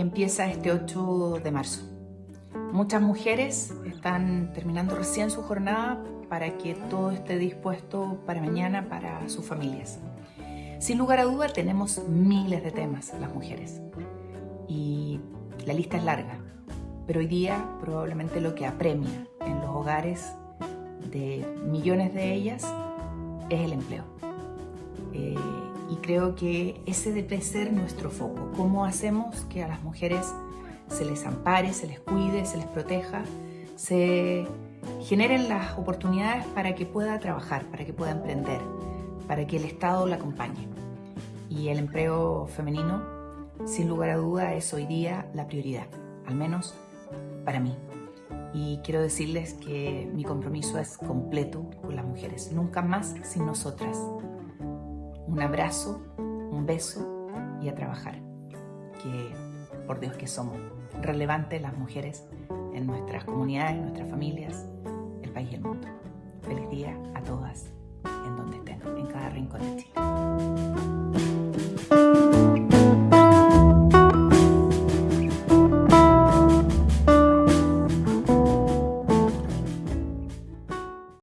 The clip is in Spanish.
empieza este 8 de marzo. Muchas mujeres están terminando recién su jornada para que todo esté dispuesto para mañana para sus familias. Sin lugar a duda tenemos miles de temas las mujeres y la lista es larga, pero hoy día probablemente lo que apremia en los hogares de millones de ellas es el empleo. Eh, y creo que ese debe ser nuestro foco. ¿Cómo hacemos que a las mujeres se les ampare, se les cuide, se les proteja, se generen las oportunidades para que pueda trabajar, para que pueda emprender, para que el Estado la acompañe? Y el empleo femenino, sin lugar a duda, es hoy día la prioridad, al menos para mí. Y quiero decirles que mi compromiso es completo con las mujeres, nunca más sin nosotras un abrazo, un beso y a trabajar. Que, por Dios que somos relevantes las mujeres en nuestras comunidades, en nuestras familias,